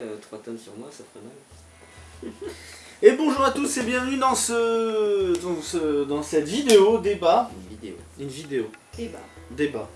Euh, 3 tonnes sur moi, ça ferait mal. Et bonjour à tous et bienvenue dans ce, dans ce dans cette vidéo débat, Une vidéo. une vidéo bah, débat.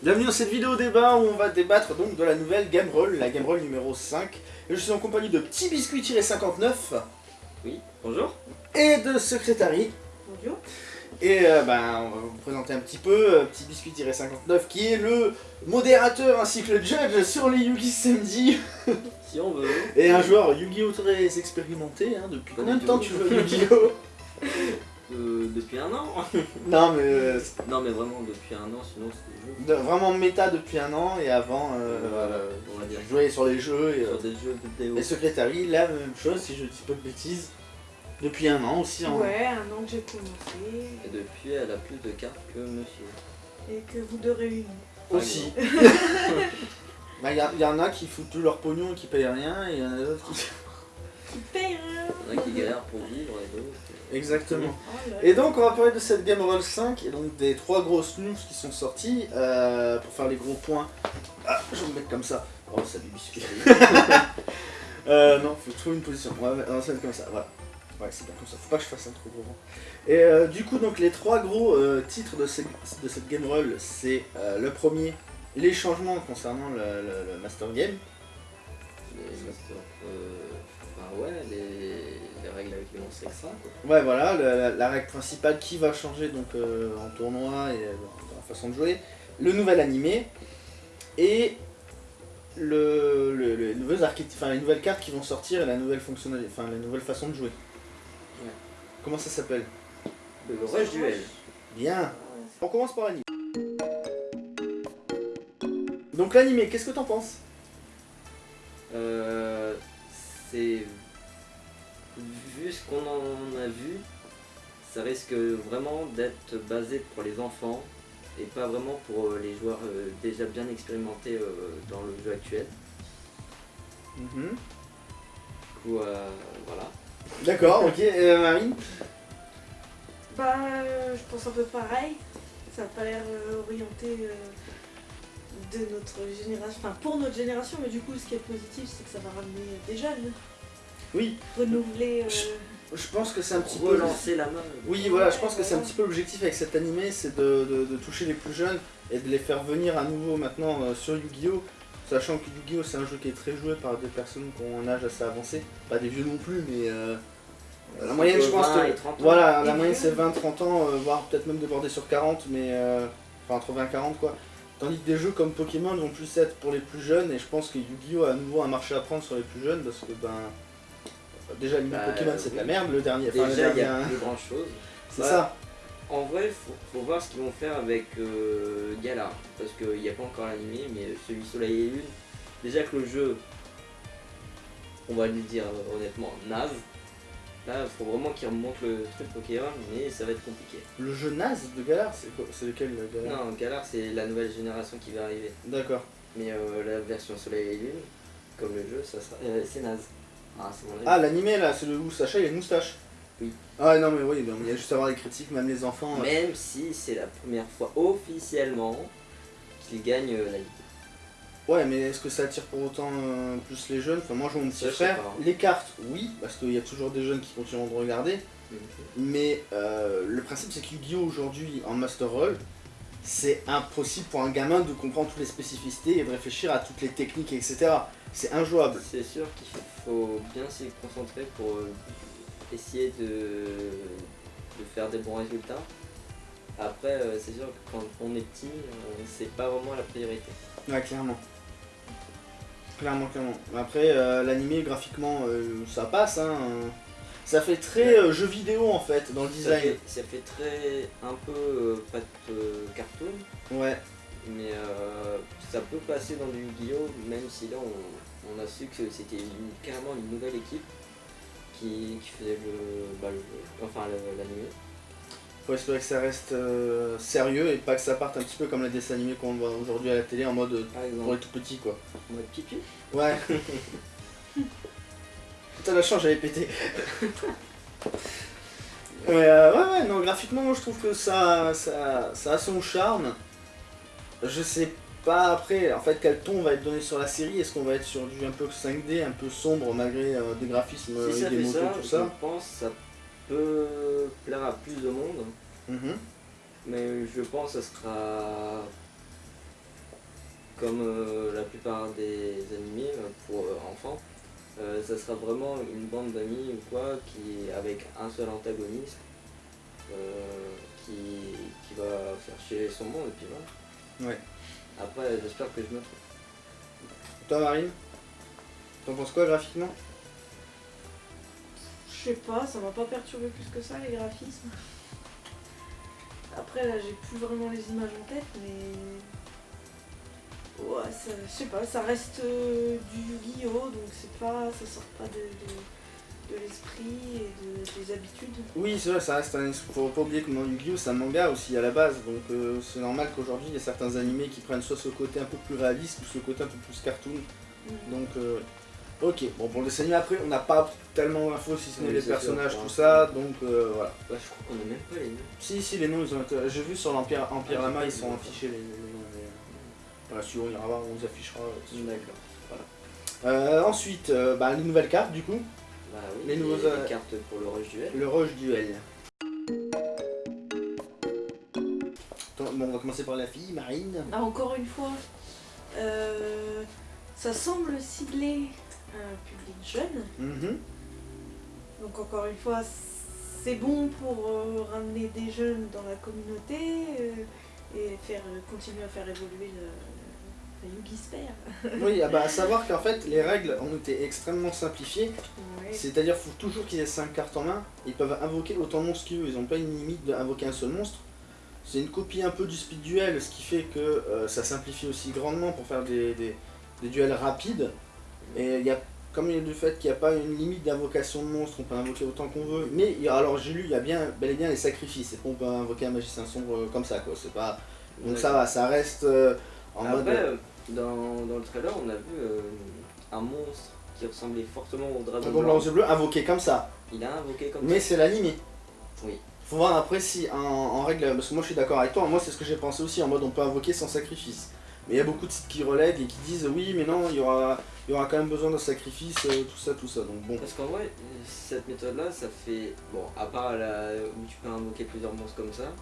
Bienvenue dans cette vidéo débat où on va débattre donc de la nouvelle Game Roll, la Game Roll numéro 5. Et je suis en compagnie de Petit Biscuit-59 Oui, bonjour. et de Secrétari. bonjour. Et euh, ben, on va vous présenter un petit peu euh, Petit Biscuit-59 qui est le modérateur ainsi que le judge sur les Yugi Samedi Si on veut. et un joueur Yu-Gi-Oh très expérimenté. Hein, depuis combien de temps tu joues à Yu-Gi-Oh Euh, depuis un an. Non mais euh, non, mais vraiment, depuis un an, sinon c'était vraiment méta depuis un an et avant euh, Voilà, on va dire. je jouais sur les jeux et, euh, Sur des jeux vidéo. et Secretary, la même chose si je dis pas de bêtises. Depuis un an aussi. hein. Ouais, un an que j'ai commencé Et depuis, elle a plus de cartes que monsieur. et que vous deux réunis. Aussi. Bah, Il y, y en a qui foutent tout leur pognon et qui payent rien et il y en a d'autres qui... Qui paye rien. Il y en a qui galèrent pour vivre et d'autres. Exactement. Oh Et donc on va parler de cette Game Roll 5 et donc des trois grosses news qui sont sorties euh, pour faire les gros points. Ah, je vais me mettre comme ça. Oh salut biscuit. euh, non, faut trouver une position. On va, on va comme ça, voilà. Ouais, c'est bien comme ça. Faut pas que je fasse un trop gros vent. Et euh, du coup, donc les trois gros euh, titres de, ce- de cette Game Roll, c'est euh, le premier, les changements concernant le, le- le Master Game. Les. Euh, enfin, ouais, les, les règles avec les monstres extra. Quoi. Ouais, voilà, la, la- la règle principale qui va changer donc euh, en tournoi et euh, dans la façon de jouer, le nouvel animé et le, le- le- les, nouveaux archétypes- enfin, les nouvelles cartes qui vont sortir et la nouvelle fonctionnalité, enfin la nouvelle façon de jouer. Ouais. Comment ça s'appelle? Le rush duel. Bien. On commence par l'animé. Donc l'animé, qu'est-ce que t'en penses? Euh, c'est. Vu ce qu'on en a vu, ça risque vraiment d'être basé pour les enfants et pas vraiment pour euh, les joueurs euh, déjà bien expérimentés euh, dans le jeu actuel. Mhm. Du coup, euh, voilà. D'accord, ok. Euh, Marine? Bah, je pense un peu pareil. Ça n'a pas l'air orienté euh, de notre génération, enfin pour notre génération, mais du coup, ce qui est positif, c'est que ça va ramener des jeunes, Oui, renouveler. euh, je pense que c'est un petit peu... Relancer la main. Oui, voilà, je pense que c'est un petit peu l'objectif avec cet animé, c'est de, de- de toucher les plus jeunes et de les faire venir à nouveau maintenant euh, sur Yu-Gi-Oh! Sachant que Yu-Gi-Oh! c'est un jeu qui est très joué par des personnes qui ont un âge assez avancé, pas des vieux non plus, mais euh, la moyenne, je pense, Entre 20 que- et 30 ans. voilà, la moyenne c'est 20-30 ans, euh, voire peut-être même déborder sur 40, mais euh, enfin entre 20 et 40 quoi. Tandis que des jeux comme Pokémon vont plus être pour les plus jeunes, et je pense que Yu-Gi-Oh! a à nouveau un marché à prendre sur les plus jeunes, parce que ben. Déjà, Bah, Pokémon c'est de la merde, le dernier. enfin, Déjà, il y a plus grand chose. C'est Ouais. ça. En vrai, faut, faut voir ce qu'ils vont faire avec euh, Galar. Parce qu'il n'y a pas encore l'animé, mais celui Soleil et Lune. Déjà que le jeu, on va le dire euh, honnêtement, naze. Là, il faut vraiment qu'ils remontent le truc Pokémon, mais ça va être compliqué. Le jeu naze de Galar, c'est quoi C'est lequel le Galar? Non, Galar, c'est la nouvelle génération qui va arriver. D'accord. Mais euh, la version Soleil et Lune, comme le jeu, ça sera, euh, c'est naze. Ah. Ah, l'animé là, c'est le où Sacha il a une moustache. Oui. Ah non, mais oui, donc, il y a juste à voir les critiques, même les enfants. euh, Même si c'est la première fois officiellement qu'il gagne euh, la Ligue. Ouais, mais est-ce que ça attire pour autant euh, plus les jeunes? Enfin, moi je mon petit frère. Les cartes, oui, parce qu'il y a toujours des jeunes qui continueront de regarder. Mais euh, le principe, c'est que Yu-Gi-Oh! aujourd'hui en Master Roll, c'est impossible pour un gamin de comprendre toutes les spécificités et de réfléchir à toutes les techniques, etc. C'est injouable. C'est sûr qu'il faut bien s'y concentrer pour euh, essayer de, de faire des bons résultats. Après, c'est sûr que quand on est petit, c'est pas vraiment la priorité. Ouais, clairement. Clairement, clairement. Après, euh, l'animé, graphiquement, euh, ça passe. Hein. Ça fait très euh, jeu vidéo en fait, dans le Ça design. fait, ça fait très un peu euh, pas de euh, cartoon, Ouais. mais euh, ça peut passer dans du Yu-Gi-Oh! Même si là on, on a su que c'était carrément une nouvelle équipe qui, qui faisait le, bah, le enfin l'animé. Faut espérer que ça reste euh, sérieux et pas que ça parte un petit peu comme les dessins animés qu'on voit aujourd'hui à la télé en mode euh, pour les tout petits quoi. en mode pipi. Ouais. Putain, la chance, j'avais pété. Mais euh, ouais, ouais, non, graphiquement, moi je trouve que ça, ça, ça a son charme. Je sais pas après, en fait, quel ton va être donné sur la série Est-ce qu'on va être sur du un peu 5D, un peu sombre, malgré euh, des graphismes Si et des motos, ça, tout je pense ça peut plaire à plus de monde. Mhm. Mais je pense que ça sera comme euh, la plupart des animés pour euh, enfants. Euh, ça sera vraiment une bande d'amis ou quoi qui avec un seul antagoniste qui, qui va faire chier son monde et puis voilà. Ouais. Après j'espère que je me trompe. Toi, Marine T'en penses quoi graphiquement? Je sais pas, ça m'a pas perturbé plus que ça les graphismes. Après là j'ai plus vraiment les images en tête mais. Ouais, ça- je sais pas, ça reste euh, du Yu-Gi-Oh! donc c'est pas. ça sort pas de, de, de l'esprit et de- des habitudes. Oui, c'est vrai, ça reste un. Faut pas oublier que dans Yu-Gi-Oh! c'est un manga aussi à la base, donc euh, c'est normal qu'aujourd'hui il y ait certains animés qui prennent soit ce côté un peu plus réaliste ou ce côté un peu plus cartoon. Mm. Donc, euh, ok. Bon, pour le dessin après, on n'a pas tellement d'infos si ce n'est Oui, les sûr, personnages, tout ça, donc euh, voilà. Bah, je crois qu'on a même pas les noms. Si, si, les noms, ils ont été. J'ai vu sur l'Empire Empire Ah, Lama, ils sont affichés les, noms. mais, euh, Voilà, si on ira voir, on les affichera. euh, D'accord. Euh, ensuite, euh, bah, les nouvelles cartes du coup. Bah oui, Les les, nouveaux, les euh, cartes pour le rush duel. Le Rush Duel. Attends, Bon, on va commencer par la fille, Marine. Ah, encore une fois, euh, ça semble cibler un public jeune. Mhm. Donc encore une fois, c'est bon pour euh, ramener des jeunes dans la communauté euh, et faire continuer à faire évoluer le, le Yugi. Oui, ah bah, à savoir qu'en fait, les règles ont été extrêmement simplifiées. Ouais. C'est-à-dire qu'il faut toujours qu'ils aient 5 cartes en main. Ils peuvent invoquer autant de monstres qu'ils veulent. Ils n'ont pas une limite d'invoquer un seul monstre. C'est une copie un peu du speed duel, ce qui fait que euh, ça simplifie aussi grandement pour faire des, des- des duels rapides. Et il y a, comme il y a du fait qu'il n'y a pas une limite d'invocation de monstres, on peut invoquer autant qu'on veut. Mais alors j'ai lu, il y a bien, bel et bien les sacrifices. C'est pas on peut invoquer un magicien sombre euh, comme ça quoi. C'est pas. Donc ça va, ça reste euh, en Après, mode. euh, dans, dans le trailer, on a vu euh, un monstre qui ressemblait fortement au dragon Dragon blanc aux yeux bleus invoqué comme ça. Il a invoqué comme Mais ça. c'est l'animé. Oui. Faut voir après si en, en règle, parce que moi je suis d'accord avec toi, moi c'est ce que j'ai pensé aussi, en mode on peut invoquer sans sacrifice. Mais il y a beaucoup de sites qui relèguent et qui disent oui mais non, il y aura, il y aura quand même besoin de sacrifice, euh, tout ça, tout ça. Donc bon. Parce qu'en vrai, cette méthode-là, ça fait. Bon, à part la, où tu peux invoquer plusieurs monstres comme ça,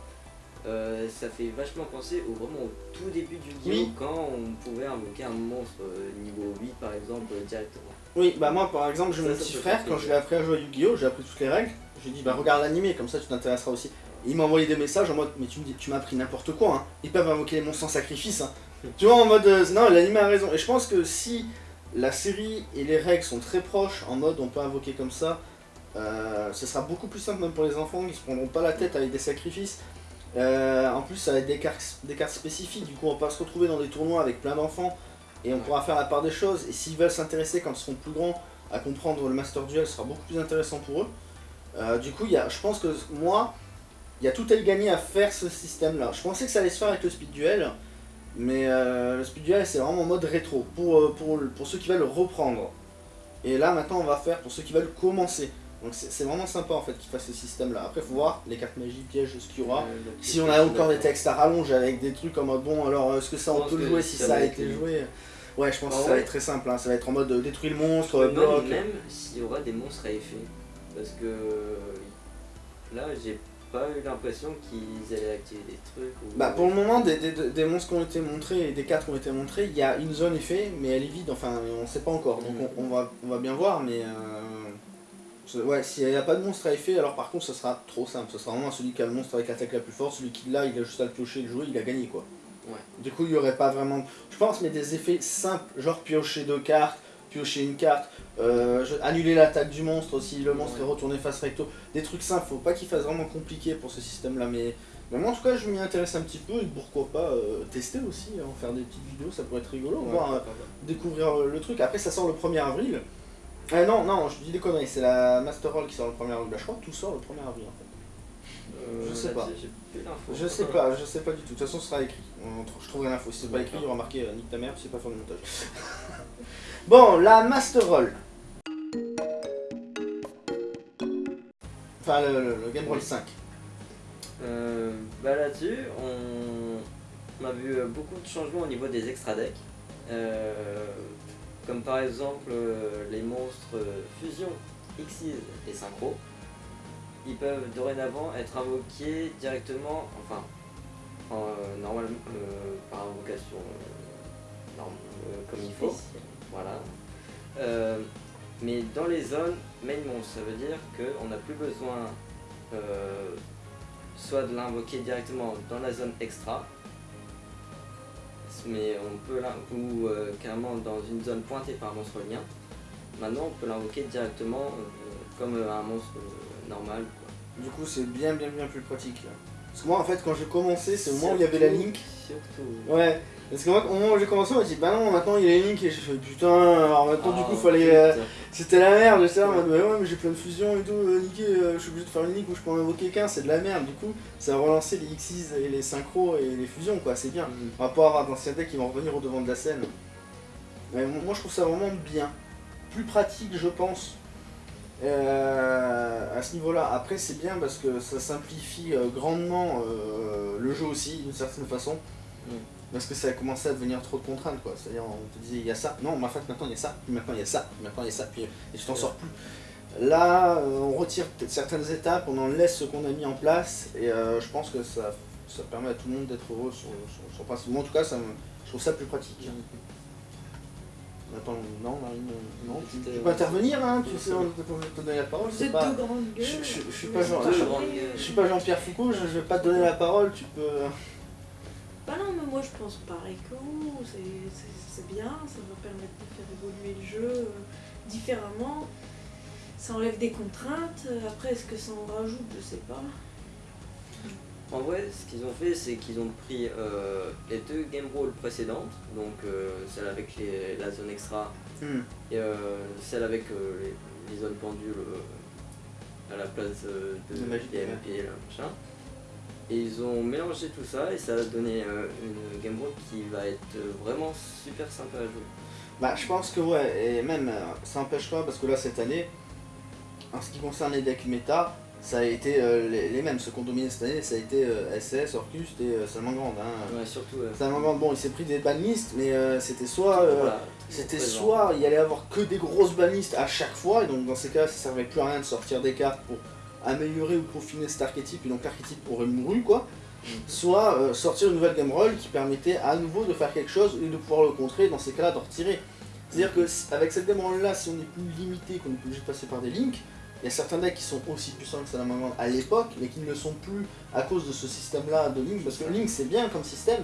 euh, ça fait vachement penser au, vraiment au tout début du Yu-Gi-Oh! Oui. quand on pouvait invoquer un monstre euh, niveau 8 par exemple directement. Oui, bah moi par exemple j'ai mon petit frère, quand je l'ai appris à jouer à Yu-Gi-Oh! j'ai appris toutes les règles. J'ai dit bah regarde l'animé, comme ça tu t'intéresseras aussi. Et il m'a envoyé des messages en mode mais tu me dis tu m'as appris n'importe quoi hein. Ils peuvent invoquer les monstres sans sacrifice hein. Tu vois en mode euh, non l'animé a raison. Et je pense que si la série et les règles sont très proches en mode on peut invoquer comme ça, euh, ce sera beaucoup plus simple même pour les enfants, ils se prendront pas la tête avec des sacrifices. Euh, en plus ça va être des cartes, spécifiques, du coup on va pas se retrouver dans des tournois avec plein d'enfants et on pourra faire la part des choses. Et s'ils veulent s'intéresser quand ils seront plus grands à comprendre le Master Duel, ce sera beaucoup plus intéressant pour eux. Euh, du coup, y a, je pense que moi, il y a tout à gagner à faire ce système-là. Je pensais que ça allait se faire avec le Speed Duel, mais euh, le Speed Duel c'est vraiment en mode rétro, pour, euh, pour, pour ceux qui veulent reprendre. Et là maintenant on va faire pour ceux qui veulent commencer. Donc c'est vraiment sympa en fait qu'ils fassent ce système-là. Après faut voir les cartes magie, pièges, ce qu'il y aura. Euh, Si on a encore des textes à rallonge avec des trucs en mode bon alors est-ce que ça on peut le jouer si ça a été joué? Ouais je pense Ah que ça va être très simple, hein. ça va être en mode euh, détruire le monstre, euh, bloc. même s'il y aura des monstres à effet. Parce que là, j'ai pas eu l'impression qu'ils allaient activer des trucs. Ou... Bah pour le moment des, des, des monstres qui ont été montrés et des cartes qui ont été montrées, il y a une zone effet mais elle est vide, enfin on sait pas encore. Donc Mhm. on, on va, on va bien voir mais... Euh... Ouais, s'il n'y a pas de monstre à effet, alors par contre ça sera trop simple. Ce sera vraiment celui qui a le monstre avec l'attaque la plus forte, celui qui l'a, il a juste à le piocher et le jouer, il a gagné quoi. Ouais. Du coup il y aurait pas vraiment... Je pense mais des effets simples, genre piocher deux cartes, piocher une carte, euh, annuler l'attaque du monstre si le monstre Ouais. est retourné face recto. Des trucs simples, faut pas qu'il fasse vraiment compliqué pour ce système là mais... Mais moi en tout cas je m'y intéresse un petit peu et pourquoi pas euh, tester aussi, hein, faire des petites vidéos, ça pourrait être rigolo, Ouais, voir, euh, découvrir le truc. Après ça sort le 1er avril. Euh, non, non, je dis des conneries, c'est la Master Roll qui sort le 1er avril. Bah, je crois que tout sort le 1er avril en fait. Euh, je sais pas. Je sais pas, je sais pas du tout. De toute façon ce sera écrit. On Je trouverai l'info. Si c'est pas écrit, il y aura marqué euh, nique ta mère, c'est pas faire du montage. bon, la Master Roll. Enfin, le, le- le Game Roll 5. Euh, bah là-dessus, on... on a vu euh, beaucoup de changements au niveau des extra decks. Euh, comme par exemple euh, les monstres euh, Fusion, Xyz et Synchro. Ils peuvent dorénavant être invoqués directement, enfin, en, euh, normalement, euh, par invocation euh, euh, comme il faut. Voilà. Euh, mais dans les zones main monstre, ça veut dire qu'on n'a plus besoin euh, soit de l'invoquer directement dans la zone extra, mais on peut ou euh, carrément dans une zone pointée par un monstre lien. Maintenant, on peut l'invoquer directement comme un monstre normal. quoi. Du coup, c'est bien, bien, bien plus pratique. là. Parce que moi, en fait, quand j'ai commencé, c'est au moment où il y avait la link. Surtout. Ouais. Parce que moi, au moment où j'ai commencé, on m'a dit, bah non, maintenant il y a link. Et j'ai fait, putain, alors maintenant, du Ah, coup, fallait. euh. C'était la merde, j'étais là bah ouais, mais j'ai plein de fusions et tout, euh, niqué, euh, je suis obligé de faire une ligue où je peux en invoquer qu'un, c'est de la merde. Du coup, ça a relancé les Xyz et les synchros et les fusions, quoi, c'est bien. Mhm. On va pas avoir d'anciens decks qui vont revenir au devant de la scène. Mais mo- moi je trouve ça vraiment bien. Plus pratique je pense. euh, à ce niveau-là. Après c'est bien parce que ça simplifie grandement euh, le jeu aussi d'une certaine façon. Mm. Parce que ça a commencé à devenir trop de contraintes quoi. C'est-à-dire on te disait il y a ça, non mais en fait maintenant il y a ça, puis maintenant il y a ça, puis maintenant il y a ça, puis et tu t'en sors plus. Là euh, on retire peut-être certaines étapes, on en laisse ce qu'on a mis en place et euh, je pense que ça, ça permet à tout le monde d'être heureux sur, sur, sur principe. Moi en tout cas ça me- je trouve ça plus pratique. Attends, non, Marine, euh, non, tu, tu peux intervenir, hein, tu sais, on te, on te donner la parole, c'est pas... deux grandes gueules. je- je- je suis pas gueules. gueules. Je suis pas Jean-Pierre Foucault, je, je vais pas te donner la parole, tu peux... Bah non, mais moi je pense pareil que vous, c'est- bien, ça va permettre de faire évoluer le jeu euh, différemment. Ça enlève des contraintes, euh, après est-ce que ça en rajoute, je sais pas. En vrai, ce qu'ils ont fait, c'est qu'ils ont pris euh, les deux game rolls précédentes, donc euh, celle avec les- la zone extra Hmm. et euh, celle avec euh, les, les zones pendules euh, à la place euh, de De DMP, là, machin. Et ils ont mélangé tout ça et ça a donné euh, une game roll qui va être euh, vraiment super sympa à jouer. Bah je pense que ouais, et même euh, ça n'empêche pas parce que là cette année, en ce qui concerne les decks méta, ça a été euh, les, les mêmes, ceux qui ont dominé cette année, ça a été SS, Orcust et Salamangande. Hein. Ouais, surtout. Salamangande, bon il s'est pris des banlists, mais c'était soit... voilà, C'était soit il y allait avoir que des grosses banlistes à chaque fois, et donc dans ces cas ça servait plus à rien de sortir des cartes pour améliorer ou peaufiner cet archétype, et donc l'archétype aurait mouru quoi. Soit euh, sortir une nouvelle game roll qui permettait à nouveau de faire quelque chose et de pouvoir le contrer, dans ces cas-là d'en retirer. C'est-à-dire que si- avec cette game roll là, si on est plus limité, qu'on est plus obligé de passer par des links, il y a certains decks qui sont aussi puissants que Salamangande à l'époque, mais qui ne le sont plus à cause de ce système-là de Link, parce que Link c'est bien comme système,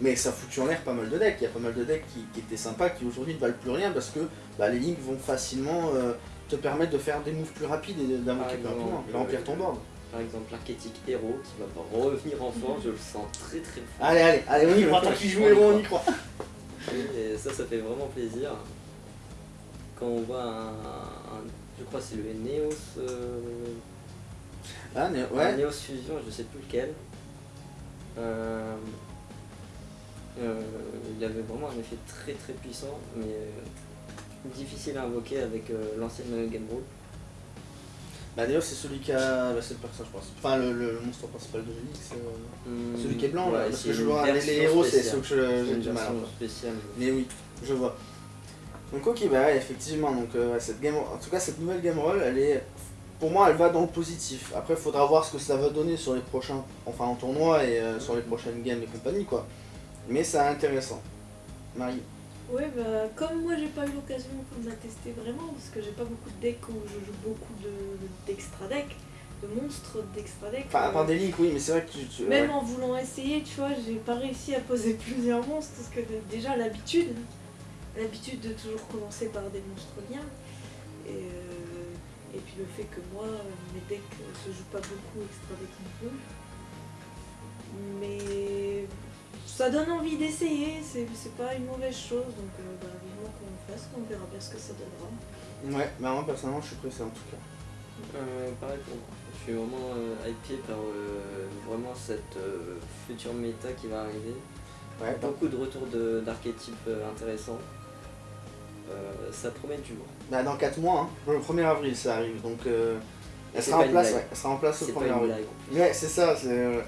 mais ça foutu en l'air pas mal de decks. Il y a pas mal de decks qui, qui étaient sympas, qui aujourd'hui ne valent plus rien parce que bah, les Links vont facilement euh, te permettre de faire des moves plus rapides et d'invoquer plus rapidement, remplir euh, ton board. Par exemple, l'archétype héros qui va pas revenir en force, je le sens très très fort. Allez, allez, allez, on y croit, tant qu'il joue héros, on y croit. Et ça, ça fait vraiment plaisir. Quand on voit un. un- je crois c'est le Neos. euh, Ah, un Neos Fusion, je sais plus lequel. Euh, euh, il avait vraiment un effet très très puissant, mais euh, difficile à invoquer avec euh, l'ancienne Game Rule. bah d'ailleurs, c'est celui qui a. Bah, c'est le personnage, je pense. Enfin, le, le monstre principal de c'est. euh, Celui qui est blanc, là, Ouais, parce c'est que je vois les, héros, c'est ceux que j'ai du mal. spéciale. Mais oui, je vois. Donc ok, bah ouais, effectivement, donc euh, cette game, en tout cas cette nouvelle game roll, elle est, pour moi, elle va dans le positif. Après, il faudra voir ce que ça va donner sur les prochains, enfin en tournoi et euh, sur les prochaines games et compagnie quoi. Mais c'est intéressant. Marie. Ouais, bah, comme moi j'ai pas eu l'occasion de la tester vraiment, parce que j'ai pas beaucoup de decks où je joue beaucoup de- d'extra decks, de monstres d'extra decks. Enfin, à euh, part des links, oui, mais c'est vrai que tu. tu- Même ouais. en voulant essayer, tu vois, j'ai pas réussi à poser plusieurs monstres parce que de- déjà l'habitude, l'habitude de toujours commencer par des monstres liens. Et, euh, et puis le fait que moi, mes decks euh, se jouent pas beaucoup extra deck non plus. Mais ça donne envie d'essayer, c'est c'est pas une mauvaise chose, donc euh, bah, vivement qu'on le fasse, on verra bien ce que ça donnera. Ouais, bah moi personnellement, je suis pressé en tout cas. Euh, pareil pour moi. Je suis vraiment euh, hypé par euh, vraiment cette euh, future méta qui va arriver. Ouais, Beaucoup de retours de- d'archétypes euh, intéressants. Euh, ça promet du lourd. bah, dans 4 mois, hein, le 1er avril ça arrive, donc euh, elle sera en place, ouais, elle sera en place C'est le pas 1er une avril. blague. Ouais, c'est ça. c'est, euh, c'est-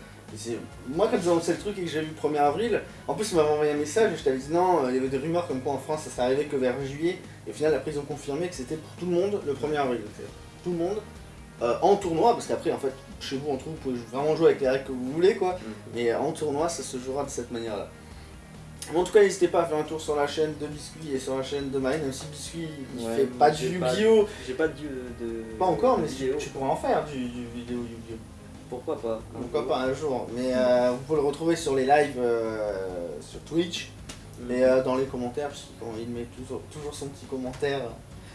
Moi, quand ils ont annoncé le truc et que j'ai vu le 1er avril, en plus, ils m'avaient envoyé un message et je t'avais dit non, euh, il y avait des rumeurs comme quoi en France ça serait arrivé que vers juillet. Et au final, après, ils ont confirmé que c'était pour tout le monde le 1er avril. Tout le monde euh, en tournoi, parce qu'après, en fait, chez vous, entre vous, vous pouvez vraiment jouer avec les règles que vous voulez, quoi. Mais en tournoi, ça se jouera de cette manière-là. Mais En tout cas, n'hésitez pas à faire un tour sur la chaîne de Biscuit et sur la chaîne de Marine, même si Biscuit il Ouais, fait pas du Yu-Gi-Oh! J'ai pas de, de. Pas encore, mais de tu, vidéo. tu pourras en faire du, du vidéo Yu-Gi-Oh! Pourquoi pas Pourquoi pas un jour Mais euh, vous pouvez le retrouver sur les lives euh, sur Twitch Mm. et euh, dans les commentaires, parce qu'il met toujours, toujours son petit commentaire.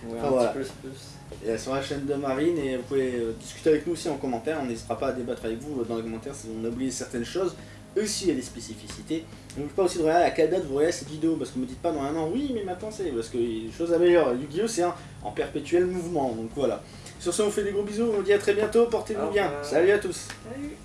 Ouais, un voilà. petit plus plus. Et sur la chaîne de Marine, et vous pouvez euh, discuter avec nous aussi en commentaire. On n'hésitera pas à débattre avec vous euh, dans les commentaires si on a oublié certaines choses. Eux aussi, il y a des spécificités. N'oubliez pas aussi de regarder à quelle date vous regardez cette vidéo, parce que me dites pas dans un an, oui, mais maintenant c'est parce qu'il y a des choses améliorent. Yu-Gi-Oh! c'est un en perpétuel mouvement, donc voilà. Sur ce, on vous fait des gros bisous, on vous dit à très bientôt, portez-vous bien. Salut à tous! Salut